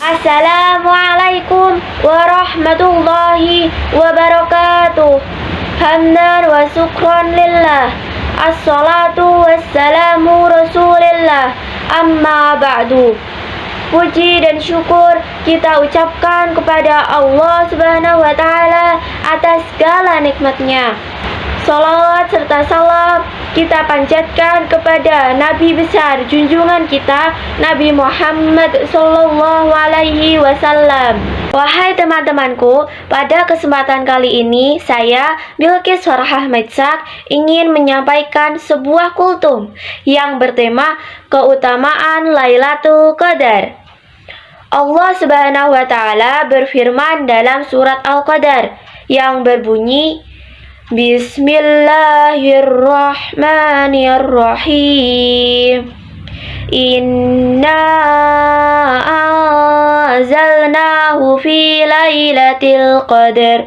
Assalamualaikum warahmatullahi wabarakatuh. Hamdan wa syukran lillah. Assalatu wassalamu rasulillah. Amma ba'du. Puji dan syukur kita ucapkan kepada Allah Subhanahu wa taala atas segala nikmatnya. Salawat serta salam kita panjatkan kepada Nabi besar junjungan kita Nabi Muhammad Sallallahu Alaihi Wasallam. Wahai teman-temanku, pada kesempatan kali ini saya Bilkis Farhah Metzak ingin menyampaikan sebuah kultum yang bertema keutamaan Lailatul Qadar. Allah Subhanahu wa taala berfirman dalam surat Al-Qadar yang berbunyi بسم الله الرحمن الرحيم. إنا أنزلناه في ليلة القدر.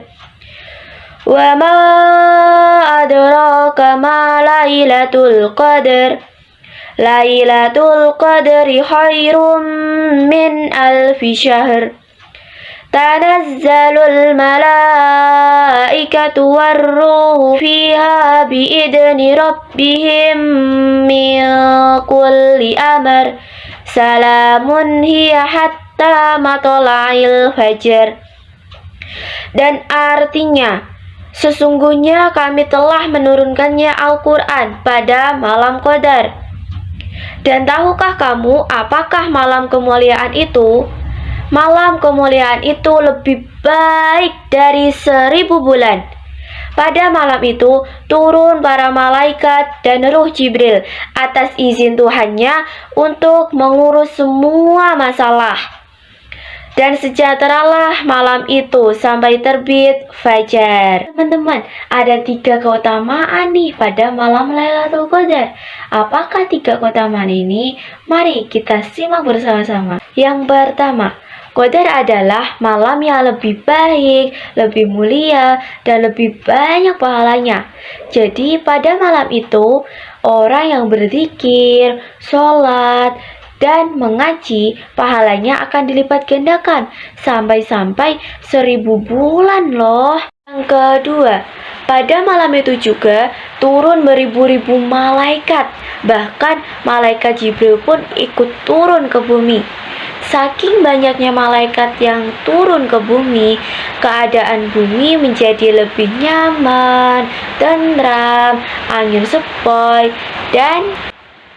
وما أدراك ما ليلة القدر؟ ليلة القدر خير من ألف شهر. تنزل الملائكة والروح فيها بإذن ربهم من كل أمر سلام هي حتى مطلع الفجر dan artinya sesungguhnya kami telah menurunkannya Al-Quran pada malam Qadar dan tahukah kamu apakah malam kemuliaan itu Malam kemuliaan itu lebih baik dari seribu bulan. Pada malam itu turun para malaikat dan ruh Jibril atas izin Tuhannya untuk mengurus semua masalah. Dan sejahteralah malam itu sampai terbit fajar. Teman-teman, ada tiga keutamaan nih pada malam Lailatul Qadar. Apakah tiga keutamaan ini? Mari kita simak bersama-sama. Yang pertama, Qadar adalah malam yang lebih baik, lebih mulia, dan lebih banyak pahalanya. Jadi pada malam itu, orang yang berzikir, sholat, dan mengaji, pahalanya akan dilipat gandakan sampai-sampai seribu bulan loh. Yang kedua, pada malam itu juga turun beribu-ribu malaikat, bahkan malaikat Jibril pun ikut turun ke bumi. Saking banyaknya malaikat yang turun ke bumi, keadaan bumi menjadi lebih nyaman, tentram, angin sepoi, dan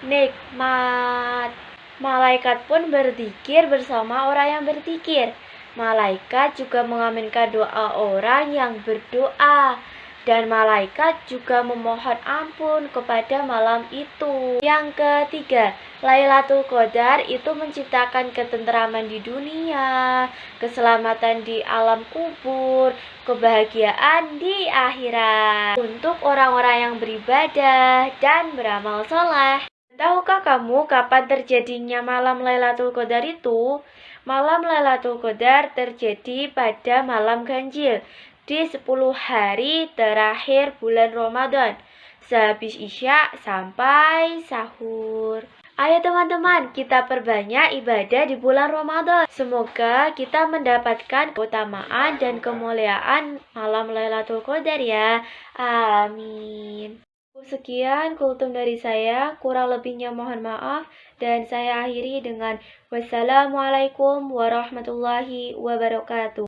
nikmat. Malaikat pun berzikir bersama orang yang berzikir. Malaikat juga mengaminkan doa orang yang berdoa dan malaikat juga memohon ampun kepada malam itu. Yang ketiga, Lailatul Qadar itu menciptakan ketentraman di dunia, keselamatan di alam kubur, kebahagiaan di akhirat untuk orang-orang yang beribadah dan beramal soleh. Tahukah kamu kapan terjadinya malam Lailatul Qadar itu? Malam Lailatul Qadar terjadi pada malam ganjil di 10 hari terakhir bulan Ramadan sehabis Isya sampai sahur. Ayo teman-teman, kita perbanyak ibadah di bulan Ramadan. Semoga kita mendapatkan keutamaan dan kemuliaan malam Lailatul Qadar ya. Amin. Sekian kultum dari saya, kurang lebihnya mohon maaf dan saya akhiri dengan wassalamualaikum warahmatullahi wabarakatuh.